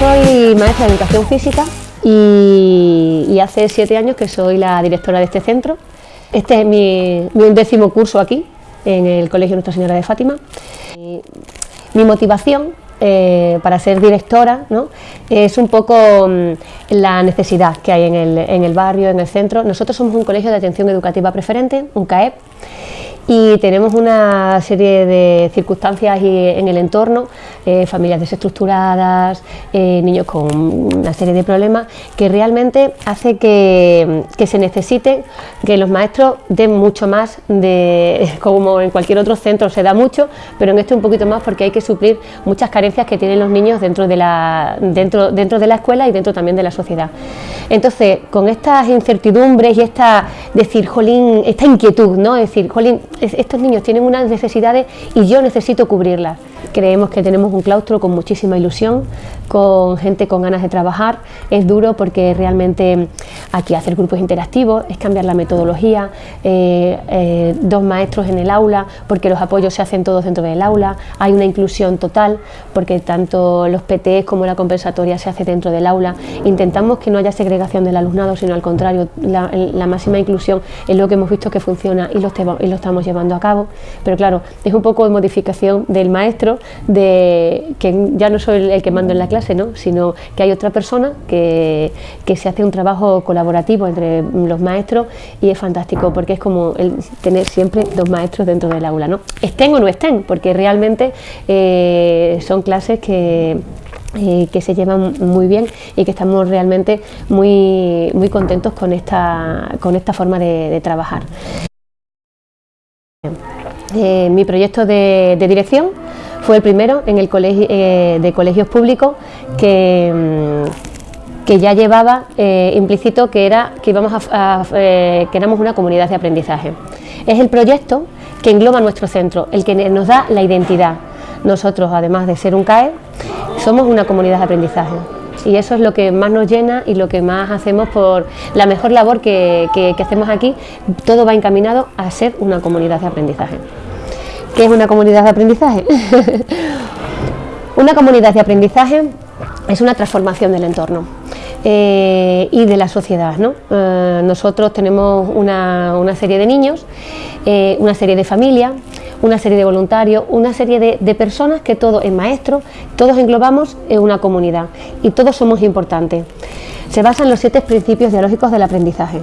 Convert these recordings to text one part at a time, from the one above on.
soy maestra de educación física y, hace siete años que soy la directora de este centro. Este es mi, undécimo curso aquí, en el Colegio Nuestra Señora de Fátima. Mi motivación eh, para ser directora es un poco mm, la necesidad que hay en el, en el barrio, en el centro. Nosotros somos un colegio de atención educativa preferente, un CAEP, y tenemos una serie de circunstancias en el entorno, eh, familias desestructuradas, eh, niños con una serie de problemas que realmente hace que, se necesite que los maestros den mucho más de como en cualquier otro centro se da mucho, pero en este un poquito más porque hay que suplir muchas carencias que tienen los niños dentro de la, dentro, dentro de la escuela y dentro también de la sociedad. Entonces, con estas incertidumbres y esta decir, jolín, esta inquietud, ¿no? Es decir, jolín, estos niños tienen unas necesidades y yo necesito cubrirlas. Creemos que tenemos un claustro con muchísima ilusión, con gente con ganas de trabajar. Es duro porque realmente aquí hacer grupos interactivos es cambiar la metodología, eh, eh, dos maestros en el aula, porque los apoyos se hacen todos dentro del aula. Hay una inclusión total, porque tanto los PTs como la compensatoria se hace dentro del aula. Intentamos que no haya segregación del alumnado, sino al contrario, la, máxima inclusión es lo que hemos visto que funciona y lo, y lo estamos llevando a cabo. Pero claro, es un poco de modificación del maestro de que ya no soy el que mando en la clase, ¿no? sino que hay otra persona que, se hace un trabajo colaborativo entre los maestros y es fantástico porque es como el tener siempre dos maestros dentro del aula, ¿no? estén o no estén, porque realmente eh, son clases que eh, que se llevan muy bien y que estamos realmente muy, muy contentos con esta, con esta forma de, trabajar. Eh, mi proyecto de dirección fue el primero en el colegio, eh, de colegios públicos que, mm, que ya llevaba eh, implícito que, era, que, íbamos a, eh, que éramos una comunidad de aprendizaje. Es el proyecto que engloba nuestro centro, el que nos da la identidad. Nosotros, además de ser un CAE, somos una comunidad de aprendizaje y eso es lo que más nos llena y lo que más hacemos por la mejor labor que, que hacemos aquí, todo va encaminado a ser una comunidad de aprendizaje. ¿Qué es una comunidad de aprendizaje? una comunidad de aprendizaje es una transformación del entorno eh, y de la sociedad. Eh, nosotros tenemos una, serie de niños, eh, una serie de familias, una serie de voluntarios, una serie de, personas que todos, en maestros, todos englobamos en una comunidad y todos somos importantes. Se basan los siete principios dialógicos del aprendizaje.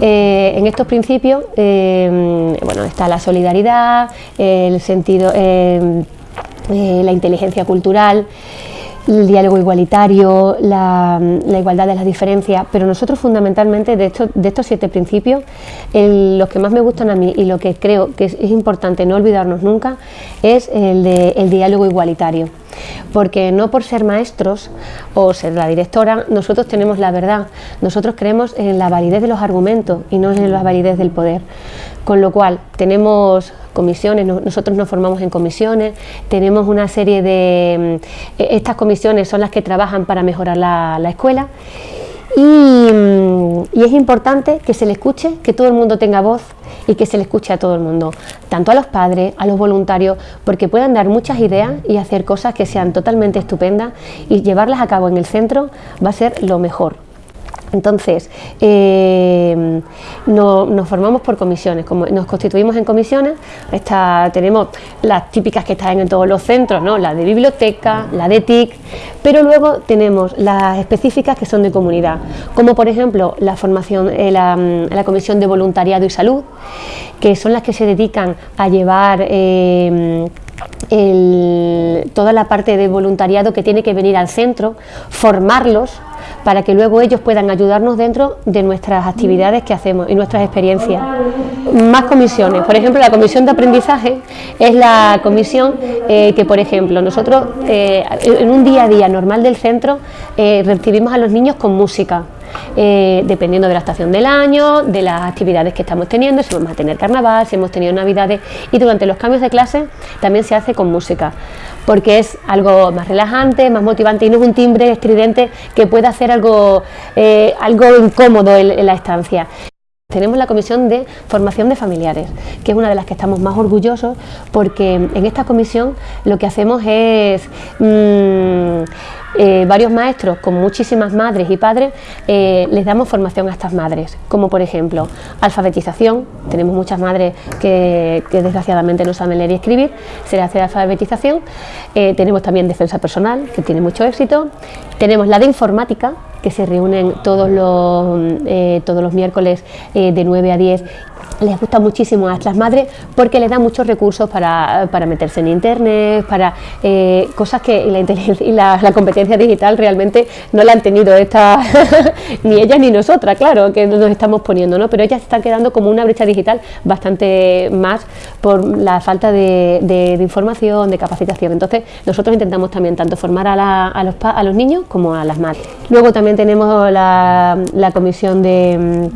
Eh, en estos principios eh, bueno, está la solidaridad, el sentido, eh, la inteligencia cultural, el diálogo igualitario, la, igualdad de las diferencias, pero nosotros fundamentalmente de estos, de estos siete principios, los que más me gustan a mí y lo que creo que es, importante no olvidarnos nunca es el, de, el diálogo igualitario porque no por ser maestros o ser la directora, nosotros tenemos la verdad, nosotros creemos en la validez de los argumentos y no en la validez del poder, con lo cual tenemos comisiones, nosotros nos formamos en comisiones, tenemos una serie de... Mm, e, estas comisiones son las que trabajan para mejorar la, escuela y, mm, y, es importante que se le escuche, que todo el mundo tenga voz y que se le escuche a todo el mundo, tanto a los padres, a los voluntarios, porque puedan dar muchas ideas y hacer cosas que sean totalmente estupendas y llevarlas a cabo en el centro va a ser lo mejor. Entonces, eh, nos formamos por comisiones, como nos constituimos en comisiones, tenemos las típicas que están en todos los centros, ¿no? la de biblioteca, la de TIC, pero luego tenemos las específicas que son de comunidad, como por ejemplo la formación, eh, la, comisión de voluntariado y salud, que son las que se dedican a llevar eh, toda la parte de voluntariado que tiene que venir al centro, formarlos para que luego ellos puedan ayudarnos dentro de nuestras actividades que hacemos y nuestras experiencias. Más comisiones, por ejemplo la comisión de aprendizaje es la comisión eh, que por ejemplo nosotros eh, en un día a día normal del centro eh, recibimos a los niños con música, dependiendo de la estación del año, de las actividades que estamos teniendo, si vamos a tener carnaval, si hemos tenido navidades y durante los cambios de clase también se hace con música porque es algo más relajante, más motivante y no es un timbre estridente que pueda hacer algo, eh, algo incómodo en, la estancia. Tenemos la comisión de formación de familiares, que es una de las que estamos más orgullosos porque en esta comisión lo que hacemos es mm, eh, varios maestros con muchísimas madres y padres eh, les damos formación a estas madres, como por ejemplo alfabetización, tenemos muchas madres que, desgraciadamente no saben leer y escribir, se les hace alfabetización, eh, tenemos también defensa personal, que tiene mucho éxito, tenemos la de informática, que se reúnen todos los, todos los miércoles de 9 a 10 les gusta muchísimo a estas madres porque les da muchos recursos para, meterse en internet, para eh, cosas que la, y la, competencia digital realmente no la han tenido esta, ni ellas ni nosotras, claro, que nos estamos poniendo, ¿no? pero ellas están quedando como una brecha digital bastante más por la falta de, información, de capacitación. Entonces nosotros intentamos también tanto formar a, los, a los niños como a las madres. Luego también tenemos la, comisión de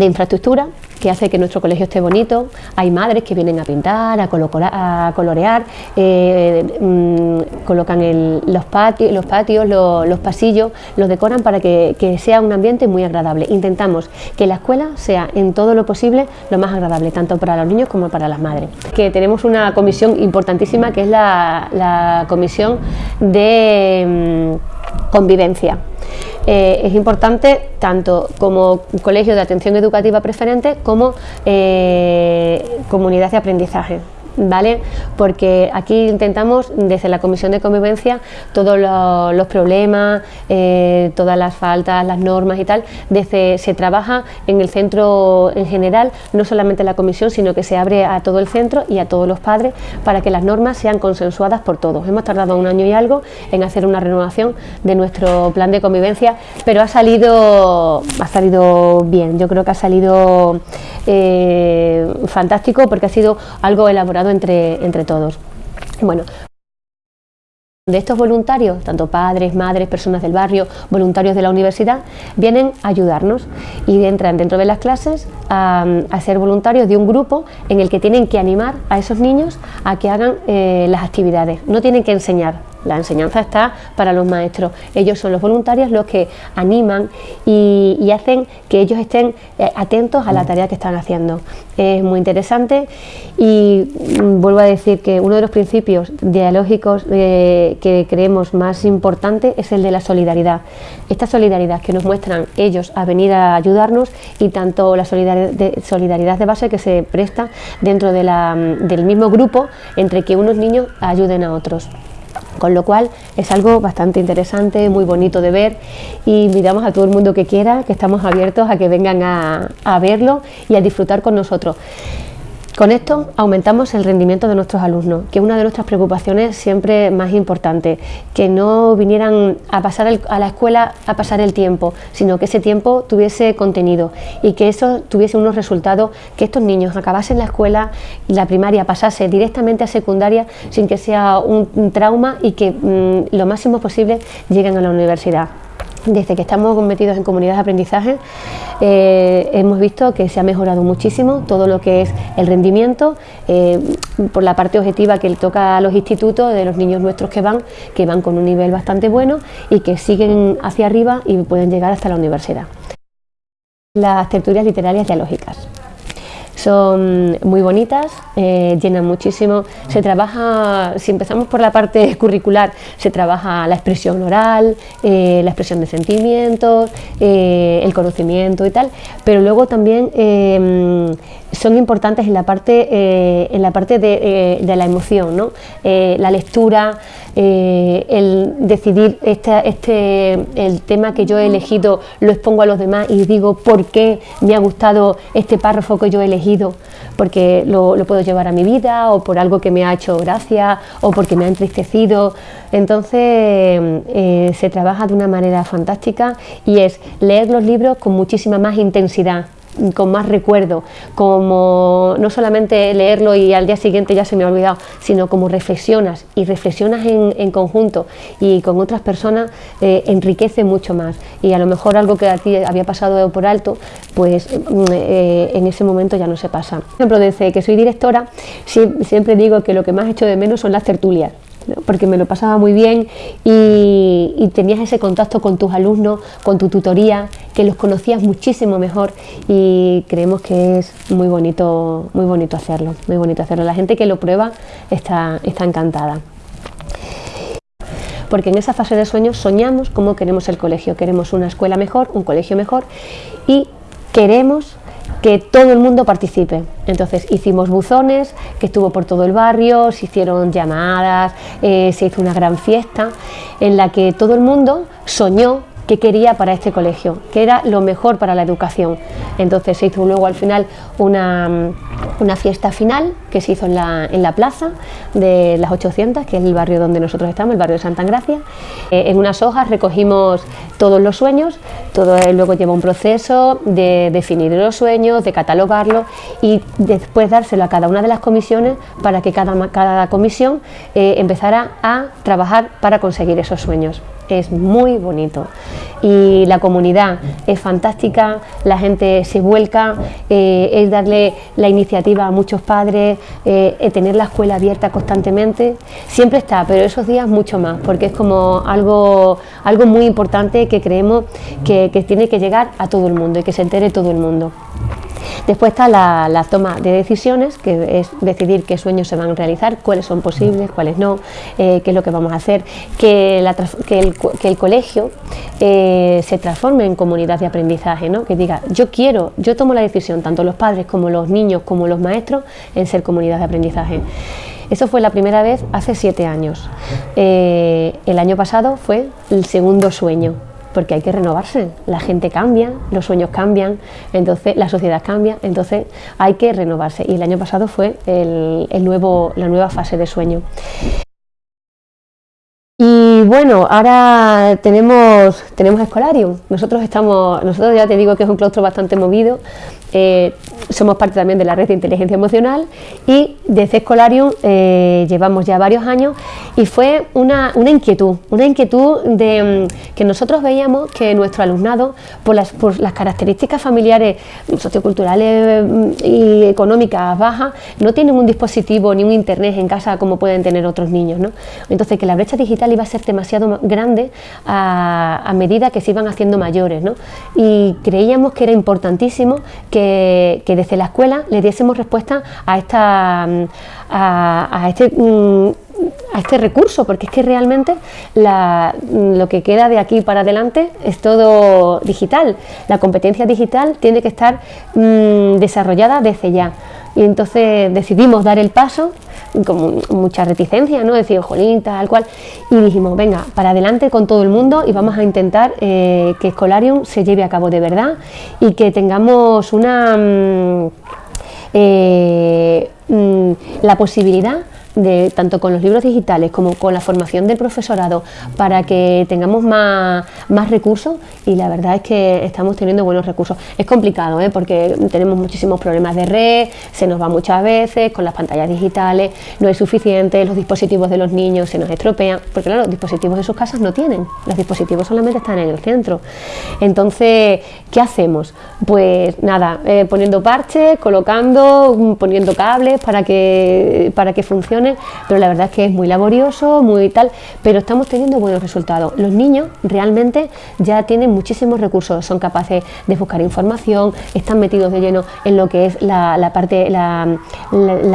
infraestructura, que hace que nuestro colegio esté bonito. Hay madres que vienen a pintar, a, colorear, eh, mm, colocan los, patios, los, pasillos, los decoran para que, sea un ambiente muy agradable. Intentamos que la escuela sea en todo lo posible lo más agradable, tanto para los niños como para las madres. Que tenemos una comisión importantísima que es la comisión de mm, convivencia. Eh, es importante tanto como colegio de atención educativa preferente como eh, comunidad de aprendizaje. ¿Vale? Porque aquí intentamos, desde la Comisión de Convivencia, todos los, problemas, eh, todas las faltas, las normas y tal, desde, se trabaja en el centro en general, no solamente la comisión, sino que se abre a todo el centro y a todos los padres para que las normas sean consensuadas por todos. Hemos tardado un año y algo en hacer una renovación de nuestro plan de convivencia, pero ha salido, ha salido bien, yo creo que ha salido eh, fantástico porque ha sido algo elaborado entre, entre todos. Bueno, de estos voluntarios, tanto padres, madres, personas del barrio, voluntarios de la universidad, vienen a ayudarnos y entran dentro de las clases a, ser voluntarios de un grupo en el que tienen que animar a esos niños a que hagan eh, las actividades. No tienen que enseñar, la enseñanza está para los maestros. Ellos son los voluntarios los que animan y, hacen que ellos estén eh, atentos a la tarea que están haciendo. Es muy interesante y mm, vuelvo a decir que uno de los principios dialógicos eh, que creemos más importante es el de la solidaridad. Esta solidaridad que nos muestran ellos a venir a ayudarnos y tanto la solidaridad de, base que se presta dentro mm, del mismo grupo entre que unos niños ayuden a otros. Con lo cual es algo bastante interesante, muy bonito de ver y invitamos a todo el mundo que quiera, que estamos abiertos a que vengan a, a verlo y a disfrutar con nosotros. Con esto aumentamos el rendimiento de nuestros alumnos, que es una de nuestras preocupaciones siempre más importantes, que no vinieran a pasar a la escuela a pasar el tiempo, sino que ese tiempo tuviese contenido y que eso tuviese unos resultados, que estos niños acabasen la escuela, la primaria, pasase directamente a secundaria sin que sea un, trauma y que mm, lo máximo posible lleguen a la universidad. Desde que estamos metidos en comunidades de aprendizaje eh, hemos visto que se ha mejorado muchísimo todo lo que es el rendimiento eh, por la parte objetiva que le toca a los institutos de los niños nuestros que van, que van con un nivel bastante bueno y que siguen hacia arriba y pueden llegar hasta la universidad. Las tertulias literarias dialógicas. Son muy bonitas, eh, llenan muchísimo. Se trabaja, si empezamos por la parte curricular, se trabaja la expresión oral, eh, la expresión de sentimientos, eh, el conocimiento y tal, pero luego también son importantes en la parte, eh, en la parte de, eh, la emoción, ¿no? Eh, la lectura, el decidir este, este, el tema que yo he elegido, lo expongo a los demás y digo por qué me ha gustado este párrafo que yo he elegido, porque lo, lo puedo llevar a mi vida o por algo que me ha hecho gracia o porque me ha entristecido. Entonces se trabaja de una manera fantástica y es leer los libros con muchísima más intensidad con más recuerdo, como no solamente leerlo y al día siguiente ya se me ha olvidado, sino como reflexionas y reflexionas en, conjunto y con otras personas eh, enriquece mucho más y a lo mejor algo que a ti había pasado por alto, pues mm, eh, en ese momento ya no se pasa. Por ejemplo, desde que soy directora siempre digo que lo que más hecho de menos son las tertulias porque me lo pasaba muy bien y, tenías ese contacto con tus alumnos, con tu tutoría, que los conocías muchísimo mejor y creemos que es muy bonito, muy bonito hacerlo, muy bonito hacerlo. La gente que lo prueba está, está encantada. porque en esa fase de sueño soñamos cómo queremos el colegio, queremos una escuela mejor, un colegio mejor y queremos que todo el mundo participe. Entonces hicimos buzones que estuvo por todo el barrio, se hicieron llamadas, eh, se hizo una gran fiesta en la que todo el mundo soñó que quería para este colegio, que era lo mejor para la educación. Entonces se hizo luego al final una, una fiesta final que se hizo en la, en la, plaza de las 800, que es el barrio donde nosotros estamos, el barrio de Santa Gracia. Eh, en unas hojas recogimos todos los sueños, todo luego lleva un proceso de definir los sueños, de catalogarlos y después dárselo a cada una de las comisiones para que cada, cada comisión eh, empezara a trabajar para conseguir esos sueños es muy bonito y la comunidad es fantástica, la gente se vuelca, eh, es darle la iniciativa a muchos padres, eh, tener la escuela abierta constantemente, siempre está, pero esos días mucho más, porque es como algo, algo muy importante que creemos que, que tiene que llegar a todo el mundo y que se entere todo el mundo. Después está la, toma de decisiones, que es decidir qué sueños se van a realizar, cuáles son posibles, cuáles no, eh, qué es lo que vamos a hacer, que, el, colegio eh, se transforme en comunidad de aprendizaje, ¿no? que diga, yo quiero, yo tomo la decisión, tanto los padres como los niños como los maestros, en ser comunidad de aprendizaje. Eso fue la primera vez hace siete años. Eh, el año pasado fue el segundo sueño porque hay que renovarse, la gente cambia, los sueños cambian, entonces la sociedad cambia, entonces hay que renovarse y el año pasado fue el, nuevo, la nueva fase de sueño. Y bueno, ahora tenemos, tenemos Escolarium. Nosotros estamos, nosotros ya te digo que es un claustro bastante movido, eh, somos parte también de la red de inteligencia emocional y desde Escolarium eh, llevamos ya varios años y fue una, inquietud, una inquietud de mm, que nosotros veíamos que nuestro alumnado, por las, por las características familiares, socioculturales mm, y económicas bajas, no tienen un dispositivo ni un internet en casa como pueden tener otros niños. ¿no? Entonces que la brecha digital iba a ser demasiado grande a, medida que se iban haciendo mayores ¿no? y creíamos que era importantísimo que que, desde la escuela le diésemos respuesta a, esta, a, este mm, a este recurso, porque es que realmente lo que queda de aquí para adelante es todo digital. La competencia digital tiene que estar mm, desarrollada desde ya. Y entonces decidimos dar el paso con mucha reticencia, ¿no? Decir, jolín, tal cual. Y dijimos, venga, para adelante con todo el mundo y vamos a intentar eh, que Escolarium se lleve a cabo de verdad y que tengamos una... Mm, eh, mm, la posibilidad de, tanto con los libros digitales como con la formación del profesorado para que tengamos más, más recursos y la verdad es que estamos teniendo buenos recursos. Es complicado ¿eh? porque tenemos muchísimos problemas de red, se nos va muchas veces con las pantallas digitales, no es suficiente, los dispositivos de los niños se nos estropean, porque claro, los dispositivos de sus casas no tienen, los dispositivos solamente están en el centro. Entonces, ¿qué hacemos? Pues nada, eh, poniendo parches, colocando, poniendo cables para que, para que funcione pero la verdad es que es muy laborioso, muy tal, pero estamos teniendo buenos resultados. Los niños realmente ya tienen muchísimos recursos, son capaces de buscar información, están metidos de lleno en lo que es la, parte, la,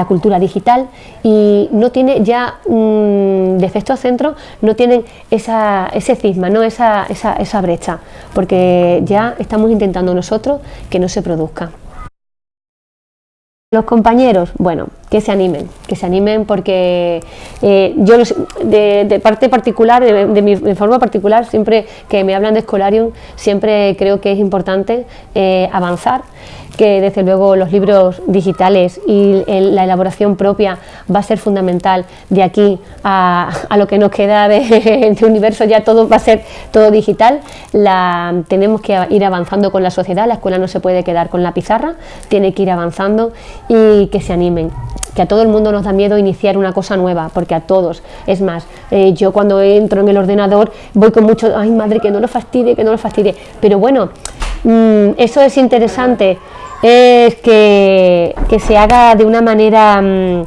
cultura digital y no tiene ya mm, de efecto centro, no tienen ese cisma, ¿no? esa, esa, esa brecha, porque ya estamos intentando nosotros que no se produzca. Los compañeros, bueno, que se animen, que se animen porque eh, yo de, parte particular, de, mi forma particular, siempre que me hablan de Escolarium, siempre creo que es importante eh, avanzar que desde luego los libros digitales y la elaboración propia va a ser fundamental de aquí a, lo que nos queda de, este universo, ya todo va a ser todo digital, la, tenemos que ir avanzando con la sociedad, la escuela no se puede quedar con la pizarra, tiene que ir avanzando y que se animen que a todo el mundo nos da miedo iniciar una cosa nueva, porque a todos, es más, eh, yo cuando entro en el ordenador voy con mucho, ay madre, que no lo fastidie, que no lo fastidie, pero bueno, mm, eso es interesante, es que, se haga de una manera mm,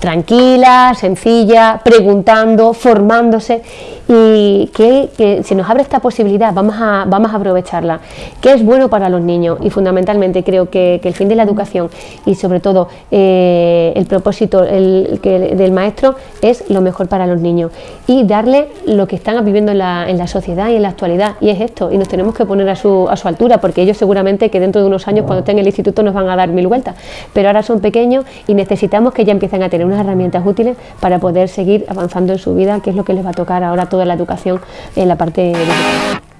tranquila, sencilla, preguntando, formándose. Y que, si nos abre esta posibilidad vamos a, vamos a aprovecharla, que es bueno para los niños. Y fundamentalmente creo que, el fin de la educación y sobre todo eh, el propósito el, que, del maestro es lo mejor para los niños. Y darle lo que están viviendo en la, en la, sociedad y en la actualidad. Y es esto y nos tenemos que poner a su, a su altura porque ellos seguramente que dentro de unos años cuando en el instituto nos van a dar mil vueltas pero ahora son pequeños y necesitamos que ya empiecen a tener unas herramientas útiles para poder seguir avanzando en su vida que es lo que les va a tocar ahora todo la educación en la parte digital.